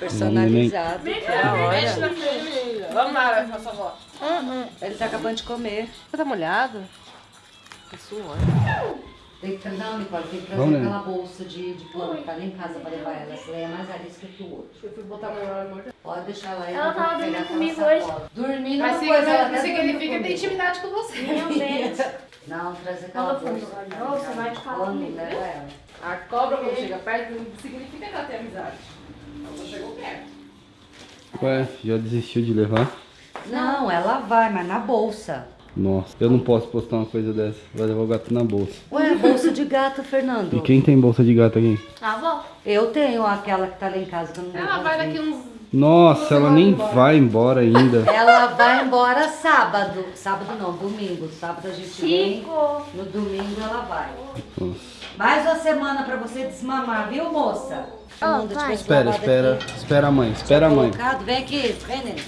Personalizado. Da hora. Vamos lá, nossa avó. Ele tá acabando de comer. Você tá molhado? Tá suando. Tem que, não, Nicole, tem que trazer Vamos, aquela bolsa de, de plano que tá lá em casa pra levar ela. Essa daí é mais arisca que o outro. Eu fui botar a mão na morta. Pode deixar lá. Ela eu vou tava dormindo comigo sacola. Dormindo Mas não coisa, ela significa, até significa dormiu que tem comigo. intimidade com você. Meu Deus. Não, trazer aquela Ela bolsa. olha, você vai te falar Quando comigo. leva ela. A cobra quando chega perto não significa que ela tem amizade. Ela chegou perto. Ué, já desistiu de levar? Não, ela vai, mas na bolsa. Nossa, eu não posso postar uma coisa dessa. Vai levar o gato na bolsa. Ué, bolsa de gato, E Fernando. quem tem bolsa de gato aqui? A avó. Eu tenho aquela que tá lá em casa que eu não Ela vai daqui uns. Nossa, ela nem vai embora ainda. Ela vai embora sábado. Sábado não, domingo. Sábado a gente vem. Chico. No domingo ela vai. Nossa. Mais uma semana pra você desmamar, viu, moça? Tivesse Espera, espera. aqui. Espera a mãe, espera a mãe. Colocado. Vem aqui, vem, neném.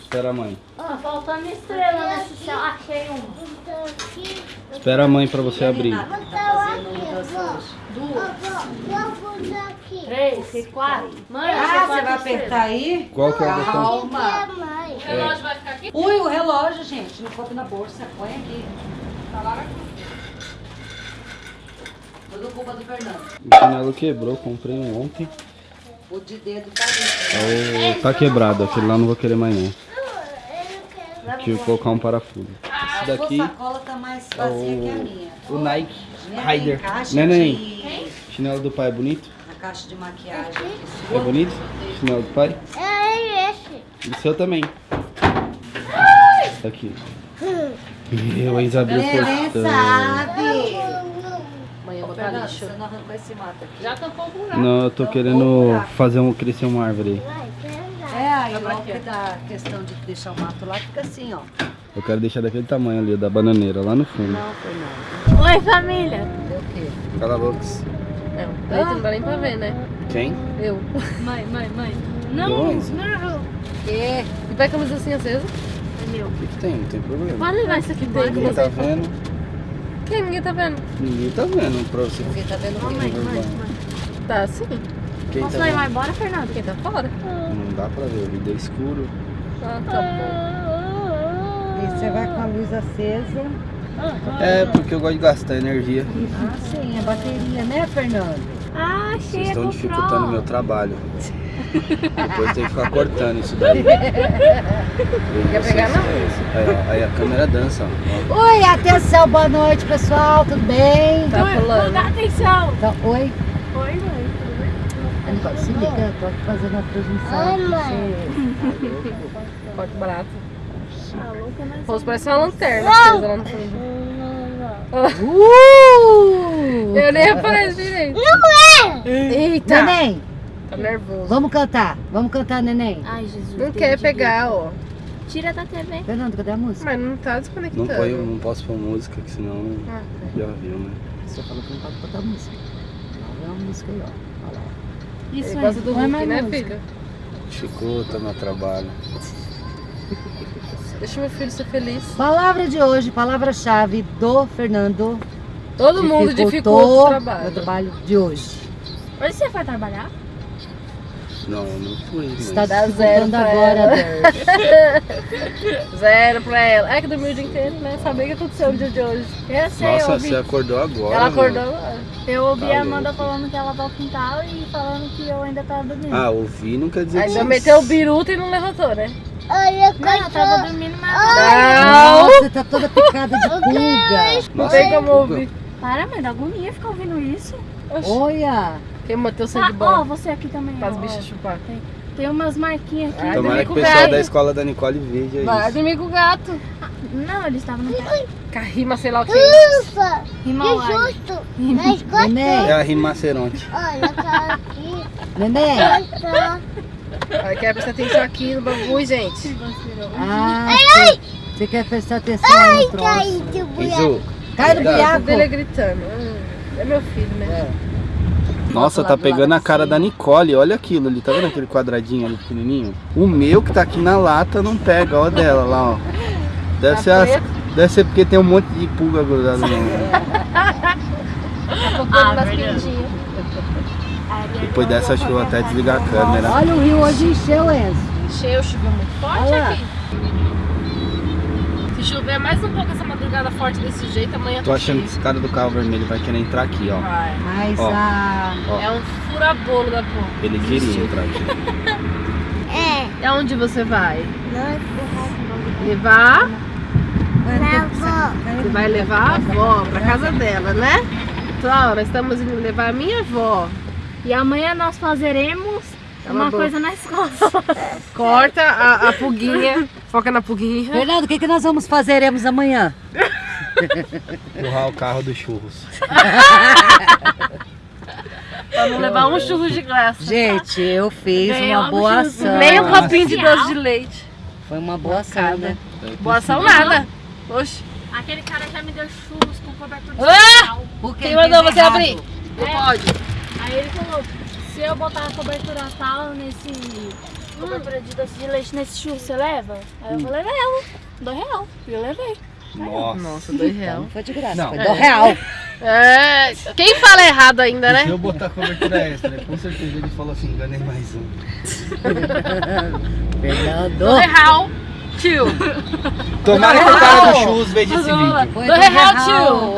Espera a mãe. Ó, faltando estrela nesse céu. Achei uma. Espera a mãe pra você abrir. Renata, Três, quatro. Mãe, Ah, você vai estrelas. apertar aí? Qual que é o botão? Calma. O relógio vai ficar aqui? Ui, o relógio, gente. Não coube na bolsa. Põe aqui. Tá lá. Tudo culpa do Fernando. O chinelo quebrou, comprei um ontem. O de dedo tá ali. É o- tá quebrado, aquele lá não vou querer mais não. Tive que colocar um parafuso. Esse A daqui sua sacola tá mais é vazia que a minha. o, o Nike Rider. Neném, de... chinelo do pai é bonito? Caixa de maquiagem. É bonito? Chinelo do pai? É esse. E o seu também. Aqui. Eu, a Isabel Neném cortando. sabe. Amanhã eu vou botar lixo. você não arrancou esse mato aqui. Já tampou o buraco. Não, eu tô querendo fazer um, crescer uma árvore aí. É, aí logo que dá a questão de deixar o mato lá, fica assim, ó. Eu quero deixar daquele tamanho ali, da bananeira, lá no fundo. Não, Fernando. Oi, família. Deu o quê? Cala boca. Não, dá nem pra ver, né? Quem? Eu. Mãe, mãe, mãe. Não, Dois. não. Quê? E vai com a luz assim acesa? É meu. O que, que tem? Não tem problema. Pode levar isso aqui embora. Ninguém tá vendo? Quem? Ninguém tá vendo. Ninguém tá vendo pra você. Porque tá vendo o quê? Mãe, mãe, mãe. Tá sim. Quem Posso tá levar vendo? embora, Fernando? Quem tá fora? Não dá pra ver, o vídeo é escuro. Ah, tá bom. E você vai com a luz acesa. É, porque eu gosto de gastar energia. Ah, sim, a bateria, né, Fernando? Ah, Vocês chega estão dificultando o meu trabalho. Depois tem que ficar cortando isso daí. Quer pegar, não? Aí, aí a câmera dança, ó. Oi, atenção, boa noite, pessoal, tudo bem? Tá Não dá pulando. atenção. Então, oi. Oi, mãe. Nicole, se liga, eu tô aqui fazendo a transmissão. Oi, mãe. Corte barato. Rosto parece uma lanterna fundo. Uh! Eu nem direito. Eita! Neném, Tá nervoso. vamos cantar. Vamos cantar, neném. Ai, Jesus. Não quer pegar, ó. Tira da TV. Fernando, cadê a música? Mas não tá Não, desconectando. põe, não posso pôr música, que senão Ah, já viu, né? Você falou que não pode botar música. Não, é uma música aí, ó. Olha lá. Isso Ele gosta do Põe Hulk, mais né, música. filho? Dificulta meu trabalho. Deixa meu filho ser feliz. Palavra de hoje, palavra-chave do Fernando. Todo mundo dificulta o Dificultou trabalho. meu trabalho de hoje. Hoje você vai trabalhar? Não, não fui, mas... Está Dá zero pra agora. Zero pra ela. É que dormiu o dia inteiro, né? Saber o que aconteceu no dia de hoje. Eu sei, eu Nossa, ouvi. você acordou agora, Ela mano. acordou agora. Eu ouvi Tá a Amanda louco. falando que ela vai ao quintal e falando que eu ainda tava dormindo. Ah, ouvir não quer dizer Ainda que... meteu o biruta e não levantou, né? Não, eu tava dormindo, mas Não! Nossa, tá toda picada de pulga. Não tem como ouvir. Para, mãe, dá agonia ficar ouvindo isso. Olha. Quem manteve o Ah, sangue ó, bom você aqui também. para as ó, bichas ó. chupar. Tem umas marquinhas aqui. Ai, Tomara que o o pessoal gato. da escola da Nicole veja Vai isso. dormir com o gato. Não, eles estavam no pé. Com a rima, sei lá o que. Himalaya. Neném, É a rinoceronte. Olha, tá aqui. neném. Olha, quer prestar atenção aqui no bagulho, gente. Ah, você- você quer prestar atenção no troço. Cai de buia. Izu, Cai no Cuidado. buiaco. Dele gritando. Hum, É meu filho, né? Nossa, tá pegando a cara da Nicole, olha aquilo ali, tá vendo aquele quadradinho ali pequenininho? O meu que tá aqui na lata não pega, ó dela lá, ó. Deve, Tá ser, as- deve ser porque tem um monte de pulga grudada no pintinhas. Depois dessa, acho que eu vou até desligar a câmera. Olha o rio hoje encheu, Enzo. Encheu, choveu muito forte Olha aqui. Chover mais um pouco essa madrugada forte desse jeito, amanhã Tô tá achando que esse cara do carro vermelho vai querer entrar aqui, ó. Vai. Mas Ó. a... Ó, É um furabolo da porra. ele queria entrar aqui. É. E aonde você vai? Levar? Você vai levar a avó pra casa dela, né? Então, nós estamos indo levar a minha avó. E amanhã nós fazeremos a uma boca. coisa na escola. Corta a, a pulguinha, foca na pulguinha. Fernando, o que, que nós vamos fazeremos amanhã? Empurrar o carro dos churros. Pra não levar um churro de graça. Gente, eu fiz Ganhou uma boa ação. Nem um copinho de doce de leite. Foi uma boa ação, né? Boa ação nada. Oxe. Aquele cara já me deu churros com cobertura de Ah! Porque Quem mandou você errado. abrir? Não pode. Aí ele falou, se eu botar a cobertura tal nesse... Cobertura de doce de leite nesse churro, você leva? Aí eu falei, levo. Dois real. E eu levei. Nossa. Nossa, dois real. Não foi de graça, Não. foi do real. É, quem fala errado ainda, Se né? eu botar cobertura extra, com certeza ele falou assim, enganei mais um. Fernando. Dois real. Tio. Tomara que o cara do churros veja esse vídeo. Foi Do do real, real.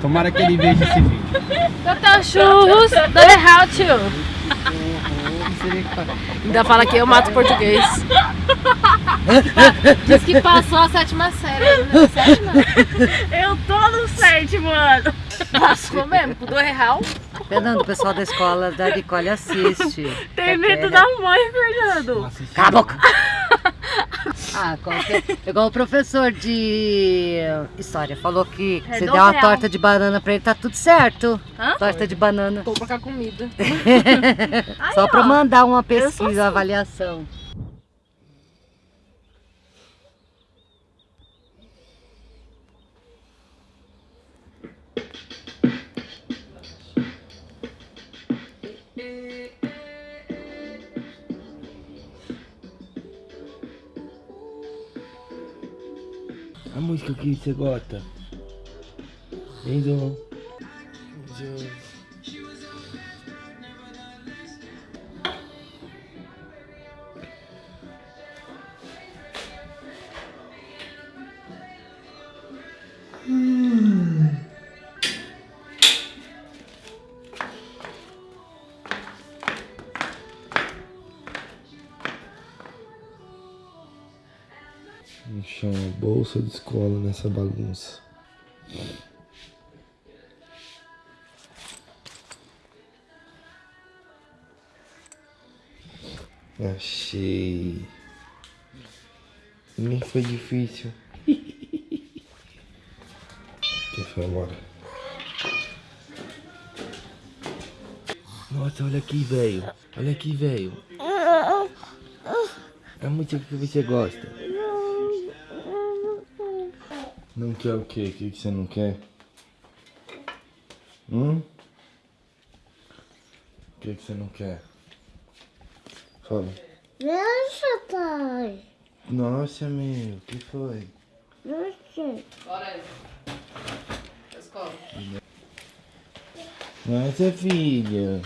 Tomara que ele veja esse vídeo. Doutor Churros, dois real, tio. Ainda fala que eu mato português. Diz que passou a sétima série. Né? Sétima? Eu tô no sétimo ano. Passou mesmo, com dois real. Fernando, o pessoal da escola da Nicole assiste. Tem medo da mãe, Fernando. Cala a boca! Ah, qualquer... igual o professor de história falou que É se do der uma real. torta de banana pra ele, tá tudo certo. Hã? Torta de banana. Vou pra comida. Só pra ó. mandar uma pesquisa, assim. uma avaliação. A música que você gosta? Enzo. Chão, bolsa de escola nessa bagunça. Achei. Nem foi difícil. Quem foi embora? Nossa, olha aqui, velho. Olha aqui, velho. É a música que você gosta. Não quer o quê? O que que você não quer? Hum? O que que você não quer? Fala. Nossa, pai. Nossa, meu, o que foi? Nossa. Bora, escola. Nossa, filho.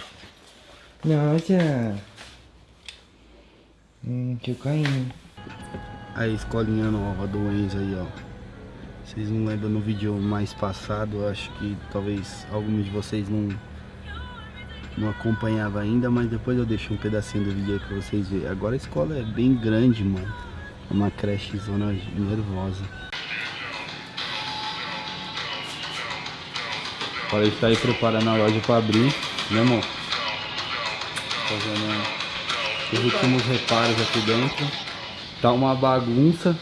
Nossa. Hum, que eu caindo. A escolinha nova do Enzo aí, ó. Vocês não lembram no vídeo mais passado, acho que talvez alguns de vocês não não acompanhava ainda, mas depois eu deixo um pedacinho do vídeo aí pra vocês verem. Agora a escola é bem grande, mano. É uma creche zona nervosa. Agora ele tá aí preparando a loja pra abrir, né amor? Fazendo os últimos reparos aqui dentro. Tá uma bagunça.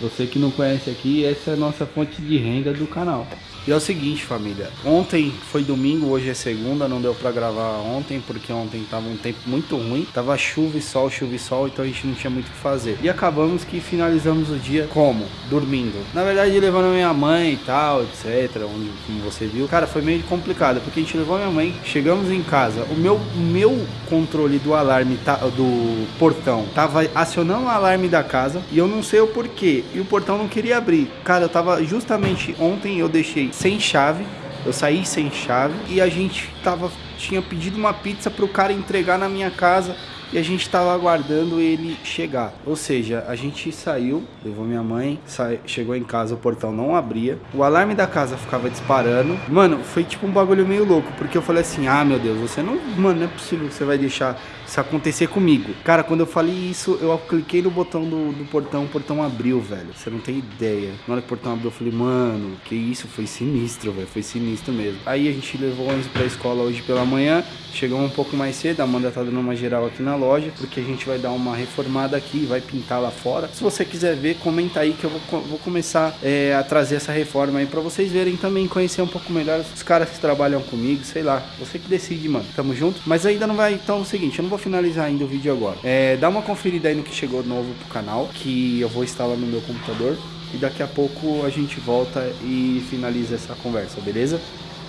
Você que não conhece aqui, essa é a nossa fonte de renda do canal. E é o seguinte, família. Ontem foi domingo, hoje é segunda, não deu pra gravar ontem, porque ontem tava um tempo muito ruim. Tava chuva e sol, chuva e sol, então a gente não tinha muito o que fazer. E acabamos que finalizamos o dia como? Dormindo. Na verdade, levando minha mãe e tal, etc. Onde, como você viu. Cara, foi meio complicado, porque a gente levou minha mãe, chegamos em casa. O meu, meu controle do alarme, tá, do portão, tava acionando o alarme da casa e eu não sei o porquê. E o portão não queria abrir. Cara, eu tava justamente ontem eu deixei sem chave Eu saí sem chave e a gente tava, tinha pedido uma pizza pro cara entregar na minha casa e a gente estava aguardando ele chegar. Ou seja, a gente saiu, levou minha mãe, sa... chegou em casa, o portão não abria, o alarme da casa ficava disparando. Mano, foi tipo um bagulho meio louco, porque eu falei assim: ah, meu Deus, você não. Mano, não é possível que você vai deixar isso acontecer comigo. Cara, quando eu falei isso, eu cliquei no botão do, do portão, o portão abriu, velho. Você não tem ideia. Na hora que o portão abriu, eu falei, mano, que isso? Foi sinistro, velho. Foi sinistro mesmo. Aí a gente levou o ônibus pra escola hoje pela manhã. Chegamos um pouco mais cedo, a Amanda tá dando uma geral aqui na loja, porque a gente vai dar uma reformada aqui, vai pintar lá fora. Se você quiser ver, comenta aí que eu vou, vou começar é, a trazer essa reforma aí pra vocês verem também, conhecer um pouco melhor os caras que trabalham comigo, sei lá. Você que decide, mano. Tamo junto. Mas ainda não vai, então é o seguinte, eu não vou finalizar ainda o vídeo agora. É, dá uma conferida aí no que chegou novo pro canal, que eu vou instalar no meu computador. E daqui a pouco a gente volta e finaliza essa conversa, beleza?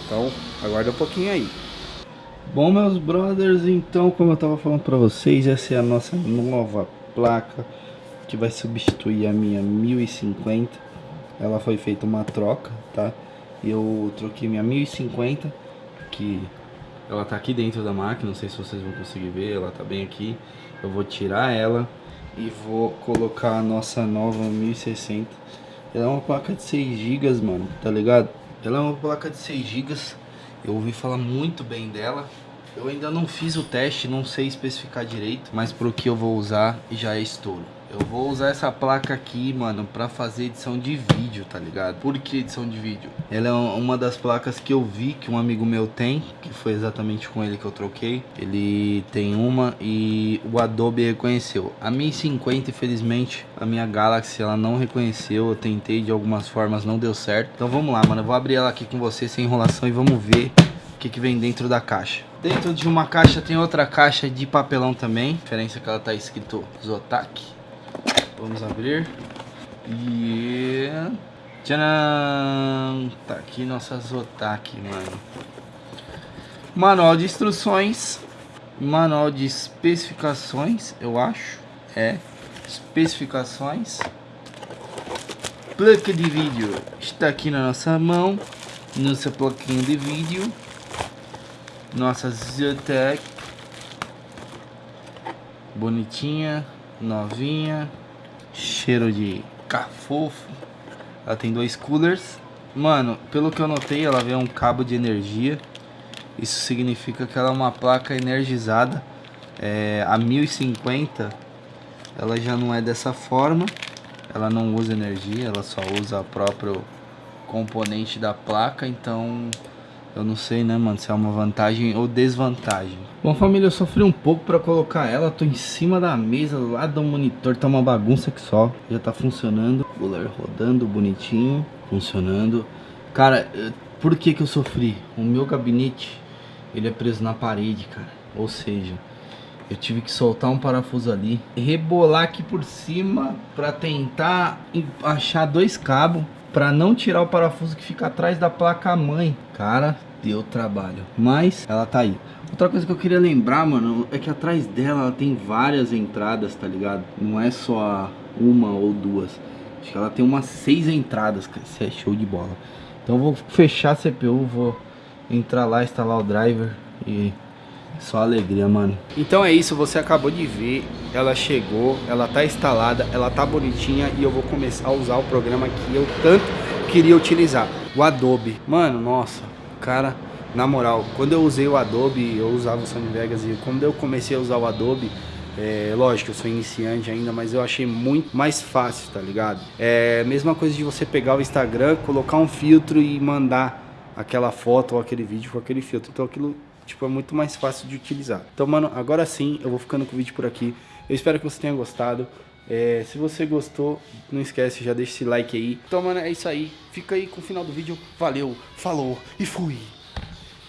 Então, aguarda um pouquinho aí. Bom, meus brothers, então, como eu tava falando pra vocês, essa é a nossa nova placa que vai substituir a minha 1050. Ela foi feita uma troca, tá? Eu troquei minha 1050, que ela tá aqui dentro da máquina, não sei se vocês vão conseguir ver, ela tá bem aqui. Eu vou tirar ela e vou colocar a nossa nova 1060. Ela é uma placa de 6 GB, mano, tá ligado? Ela é uma placa de 6 GB. Eu ouvi falar muito bem dela. Eu ainda não fiz o teste, não sei especificar direito, mas pro que eu vou usar já é estouro. Eu vou usar essa placa aqui, mano, pra fazer edição de vídeo, tá ligado? Por que edição de vídeo? Ela é uma das placas que eu vi que um amigo meu tem, que foi exatamente com ele que eu troquei. Ele tem uma e o Adobe reconheceu. A 1050, infelizmente, a minha Galaxy, ela não reconheceu. Eu tentei de algumas formas, não deu certo. Então vamos lá, mano. Eu vou abrir ela aqui com você sem enrolação e vamos ver o que, que vem dentro da caixa. Dentro de uma caixa tem outra caixa de papelão também. A diferença é que ela tá escrito Zotac. Vamos abrir. E... Tcharam! Tá aqui nossa Zotac, mano. Manual de instruções. Manual de especificações, eu acho. É. Especificações. Placa de vídeo está aqui na nossa mão. Nossa plaquinha de vídeo. Nossa Zotac. Bonitinha, novinha cheiro de cafofo. Ela tem dois coolers. Mano, pelo que eu notei, ela vem um cabo de energia. Isso significa que ela é uma placa energizada. É, a 1050, ela já não é dessa forma. Ela não usa energia, ela só usa o próprio componente da placa. Então, eu não sei, né, mano, se é uma vantagem ou desvantagem. Bom, família, eu sofri um pouco pra colocar ela. Tô em cima da mesa, lá do monitor. Tá uma bagunça que só. Já tá funcionando. Cooler rodando bonitinho. Funcionando. Cara, eh, por que que eu sofri? O meu gabinete, ele é preso na parede, cara. Ou seja, eu tive que soltar um parafuso ali. Rebolar aqui por cima pra tentar achar dois cabos para não tirar o parafuso que fica atrás da placa mãe. Cara, deu trabalho, mas ela tá aí. Outra coisa que eu queria lembrar, mano, é que atrás dela ela tem várias entradas, tá ligado? Não é só uma ou duas. Acho que ela tem umas seis entradas, cara. Isso é show de bola. Então eu vou fechar a CPU, vou entrar lá, instalar o driver e só alegria, mano. Então é isso, você acabou de ver. Ela chegou, ela tá instalada, ela tá bonitinha e eu vou começar a usar o programa que eu tanto queria utilizar. O Adobe. Mano, nossa, cara, na moral, quando eu usei o Adobe, eu usava o Sony Vegas e quando eu comecei a usar o Adobe, é, lógico, eu sou iniciante ainda, mas eu achei muito mais fácil, tá ligado? É a mesma coisa de você pegar o Instagram, colocar um filtro e mandar aquela foto ou aquele vídeo com aquele filtro. Então aquilo tipo, é muito mais fácil de utilizar. Então, mano, agora sim, eu vou ficando com o vídeo por aqui. Eu espero que você tenha gostado. É, se você gostou, não esquece, já deixa esse like aí. Então, mano, é isso aí. Fica aí com o final do vídeo. Valeu, falou e fui!